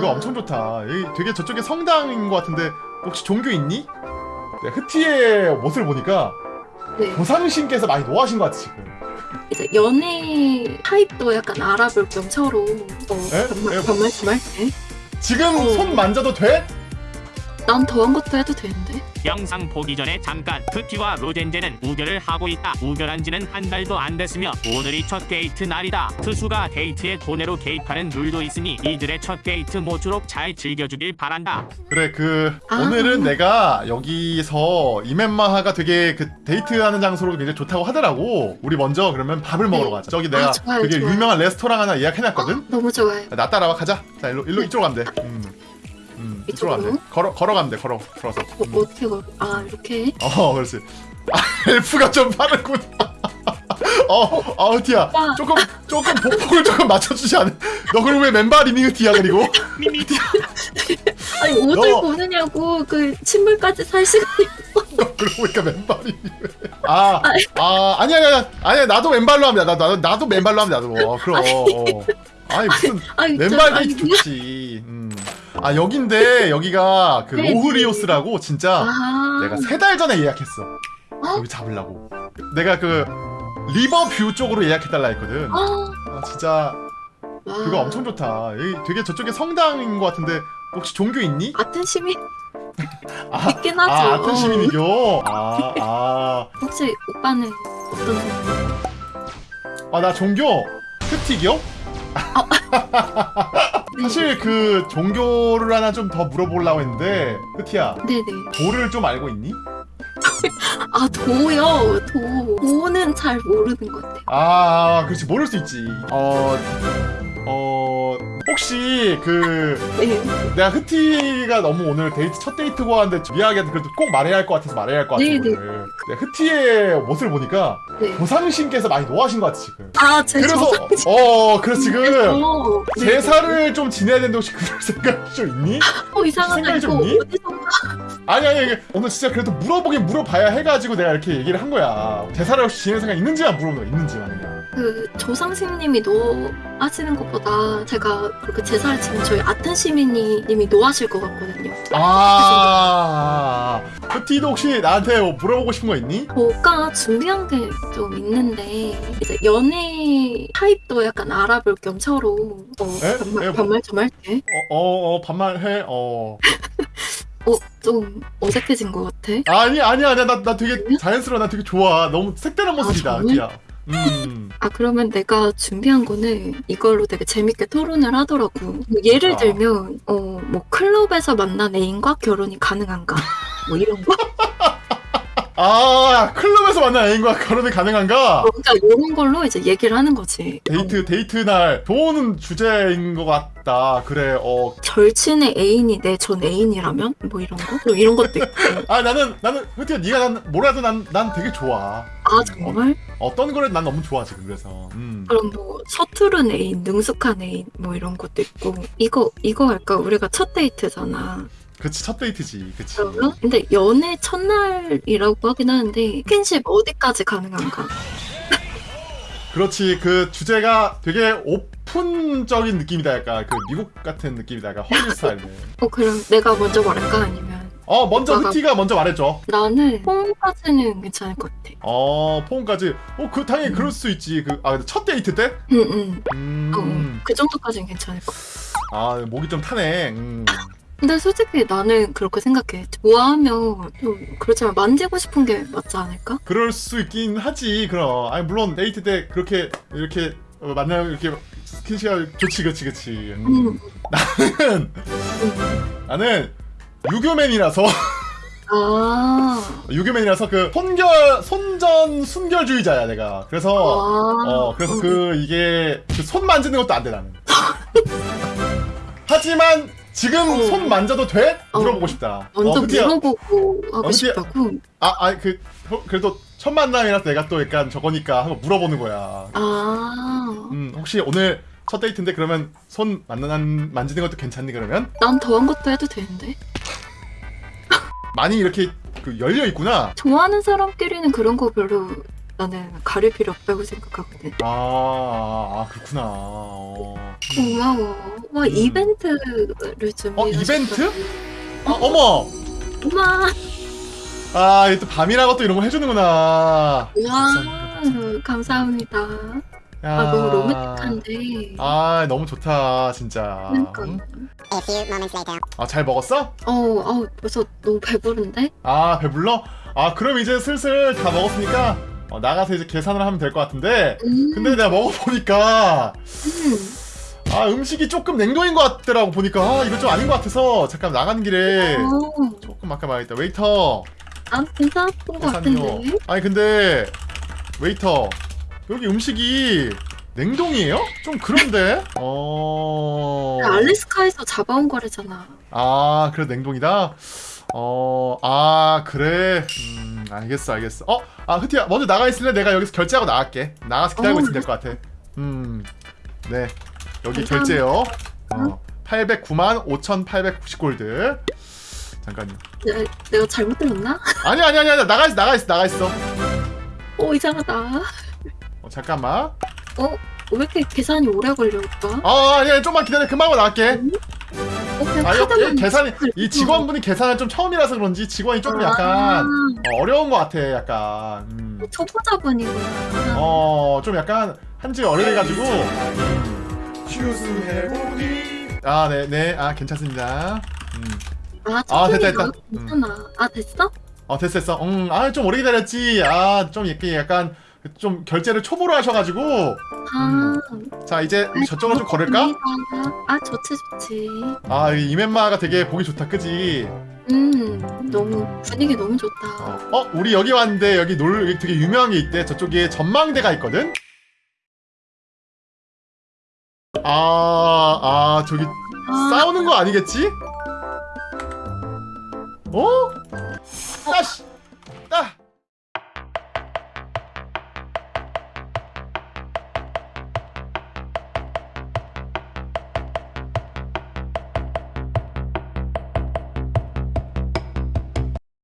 그거 엄청 좋다. 여기 되게 저쪽에 성당인 것 같은데 혹시 종교 있니? 네, 흐티의 모습을 보니까 네. 조상신께서 많이 노하신 것 같아 지금. 이제 연애 타입도 약간 알아볼 겸 서로 어, 에? 정말 에? 정말 정말 돼? 지금 어. 손 만져도 돼? 난 더한 것도 해도 되는데 영상 보기 전에 잠깐 크티와 로젠제는 우결을 하고 있다. 우결한 지는 한 달도 안 됐으며 오늘이 첫 데이트 날이다. 트수가 데이트에 돈으로 개입하는 룰도 있으니 이들의 첫 데이트 모쪼록 잘 즐겨주길 바란다. 그래 그 아. 오늘은 내가 여기서 이멘마하가 되게 그 데이트하는 장소로 굉장히 좋다고 하더라고. 우리 먼저 그러면 밥을 먹으러 네. 가자. 저기 내가 아, 좋아요, 되게 좋아요. 유명한 레스토랑 하나 예약해놨거든. 너무 좋아요. 나 따라와 가자. 자 일로 일로 이쪽으로 가면 돼. 음. 음, 이쪽으로 가면 돼. 걸어 걸어가면 돼. 걸어 걸어서. 어, 음. 어떻게 걸? 아 이렇게? 어 그렇지. 아, 엘프가 좀 빠르군. 어, 어, 티야. 오빠. 조금, 조금 보폭을 조금 맞춰주지 않아? 너 그럼 왜 맨발 이니, 티야, 그리고? 미미 아니 옷을 너- 보느냐고 그 신발까지 살 시간이 너 그러고 보니까 맨발이니, 왜? 아, 아, 아니야, 아니야, 아니야, 나도 맨발로 합니다. 나, 나도, 나도 맨발로 합니다, 나도. 어, 그럼. 어. 아니, 무슨, 아니 저- 맨발 아니, 데이트 좋지. 음. 아, 여긴데, 여기가 그 네, 로흐리오스라고, 진짜. 아 내가 세 달 전에 예약했어. 여기 잡으려고. 내가 그, river view 쪽으로 예약해달라 했거든. 아, 아, 진짜. 와. 그거 엄청 좋다. 여기 되게 저쪽에 성당인 것 같은데 혹시 종교 있니? 아텐 시민 아, 있긴 하죠. 아 아픈 시민이교. 아, 아, 혹시 오빠는 어떤 종류? 아, 나 종교 흑티교? 사실 그 종교를 하나 좀 더 물어보려고 했는데 흑티야 네네. 도를 좀 알고 있니? 아 도요 도. 도는 잘 모르는 것 같아요. 아, 그렇지 모를 수 있지. 어, 어, 혹시 그 네. 내가 흐티가 너무 오늘 데이트 첫 데이트고 하는데 미안하게 그래도 꼭 말해야 할 것 같아서 말해야 할 것 같아 네, 오늘. 네, 흐티의 모습을 보니까 네. 조상신께서 많이 노하신 것 같아 지금. 아 제가 그래서 어 그래서 지금 어, 네. 제사를 좀 지내야 되는데 혹시 그럴 생각 좀 있니? 어 이상하다 생각이 좀 있니? 어디서 아니 아니 오늘 진짜 그래도 물어보긴 물어봐야 해가지고 내가 이렇게 얘기를 한 거야. 제사를 혹시 지낼 생각 있는지만 물어보는 거야 있는지만 그 조상심님이 노하시는 것보다 제가 그렇게 제사를 지금 저희 아텐 시민이 님이 노하실 것 같거든요. 아 흐티도 혹시 나한테 뭐 물어보고 싶은 거 있니? 저가 준비한 게 좀 있는데 이제 연애 타입도 약간 알아볼 겸 서로 어, 에? 정말 에, 뭐- 정말 정말 돼? 어, 어, 어 반말해. 어. 어, 좀 어색해진 것 같아. 아니 아니 아니야 나, 나 되게 자연스러워 나 되게 좋아 너무 색다른 모습이다 정말? 야 음. 아 그러면 내가 준비한 거는 이걸로 되게 재밌게 토론을 하더라고. 뭐 예를 아. 들면 어 뭐 클럽에서 만난 애인과 결혼이 가능한가? 뭐 이런 거. 아 클럽에서 만난 애인과 결혼이 가능한가? 어, 그러니까 이런 걸로 이제 얘기를 하는 거지. 데이트 데이트 날 좋은 주제인 것 같다 그래 어. 절친의 애인이 내 전 애인이라면 뭐 이런 거? 뭐 이런 것도 있고. 아 나는 나는 흐티야 네가 난 뭐라도 난 난 되게 좋아 아 정말? 어떤 거를 난 너무 좋아 지금 그래서 음. 그럼 뭐 서투른 애인, 능숙한 애인 뭐 이런 것도 있고 이거 이거 할까? 우리가 첫 데이트잖아. 그치 첫 데이트지 그치 그러면 근데 연애 첫날이라고 하긴 하는데 스킨십 어디까지 가능한가? 그렇지 그 주제가 되게 오픈적인 느낌이다 약간 그 미국 같은 느낌이다 약간 헐리 스타일 어 그럼 내가 먼저 말할까 아니면 어 먼저 오빠가- 흐티가 먼저 말해줘 나는 홈까지는 괜찮을 것 같아. 어 폰까지 어그 당연히 그럴 수 있지 그아첫 데이트 때? 응응. 음. 어, 그 정도까지는 괜찮을 것 같아. 아 목이 좀 타네 음. 근데 솔직히 나는 그렇게 생각해. 좋아하면 좀 그렇지만 만지고 싶은 게 맞지 않을까? 그럴 수 있긴 하지 그럼 아니 물론 데이트 때 그렇게 이렇게 어, 만나면 이렇게 스킨십이 좋지 그치 그치 음. 음. 나는 음. 나는 유교맨이라서 아. 유교맨이라서 그 손결 손전 순결주의자야 내가 그래서 아. 어 그래서 그 이게 그 손 만지는 것도 안 돼 나는 하지만 지금 어. 손 만져도 돼? 어. 물어보고 싶다 먼저 어. 물어보고 하고 어. 싶다고? 아, 그 어, 그래도 첫 만남이라서 내가 또 약간 저거니까 한번 물어보는 거야. 아. 음, 혹시 오늘 첫 데이트인데 그러면 손 만난 만지는 것도 괜찮니 그러면? 난 더한 것도 해도 되는데. 많이 이렇게 그 열려 있구나. 좋아하는 사람끼리는 그런 거 별로 나는 가릴 필요 없다고 생각하거든. 아, 아, 아 그렇구나. 어. 고마워. 와 음. 이벤트를 좀. 어, 이벤트? 아, 어머! 우와. 아, 이또 밤이라고 또 이런 거 해주는구나. 와. 감사합니다. 감사합니다. 야. 아 너무 로맨틱한데. 아, 너무 좋다, 진짜. 그러니까. 응? A few moments later. 아, 잘 먹었어? 어, 어 벌써 너무 배부른데? 아, 배불러? 아, 그럼 이제 슬슬 다 먹었으니까 어, 나가서 이제 계산을 하면 될 것 같은데. 음. 근데 내가 먹어보니까 음. 아 음식이 조금 냉동인 것 같더라고 보니까 아 이거 좀 아닌 것 같아서 잠깐 나가는 길에 어, 조금 아까 말했다 웨이터 난 괜찮았던 것 같은데. 아니 근데 웨이터 여기 음식이 냉동이에요? 좀 그런데 어... 알래스카에서 잡아온 거래잖아. 아 그래 냉동이다? 어... 아 그래 음 알겠어 알겠어 어? 아 흐티야 먼저 나가 있을래? 내가 여기서 결제하고 나갈게 나가서 기다리고 어, 있으면 될 것 같아 음네 여기 감사합니다. 결제요 어 809만 5890골드 잠깐요 내, 내가 잘못 들었나? 아니 아니 아니 아니 나가 있어 나가 있어 나가 있어 어 이상하다. 어, 잠깐만 어? 왜 이렇게 계산이 오래 걸려 오빠? 아 아니 아니 좀만 기다려 금방 나갈게 어 그냥 아 카드만 계산이. 이 직원분이 계산을 좀 처음이라서 그런지 직원이 조금 약간 어, 어려운 것 같아 약간 음. 아, 초보자분이구나. 어좀 약간 한지 오래돼가지고 아 네네 아 괜찮습니다 음. 아, 아, 됐다, 됐다. 가. 괜찮아. 아 됐어? 어 됐어 됐어 음아좀 오래 기다렸지 아 좀 이렇게 약간 좀 결제를 초보로 하셔가지고 아. 자 이제 우리 저쪽으로 좀 걸을까? 아 좋지 좋지. 아이 이멤마가 되게 보기 좋다 그지? 음 너무 분위기 너무 좋다. 어, 어 우리 여기 왔는데 여기 놀 여기 되게 유명한 게 있대 저쪽에 전망대가 있거든? 아, 아, 저기 아, 싸우는 거 아니겠지? 어? 아씨,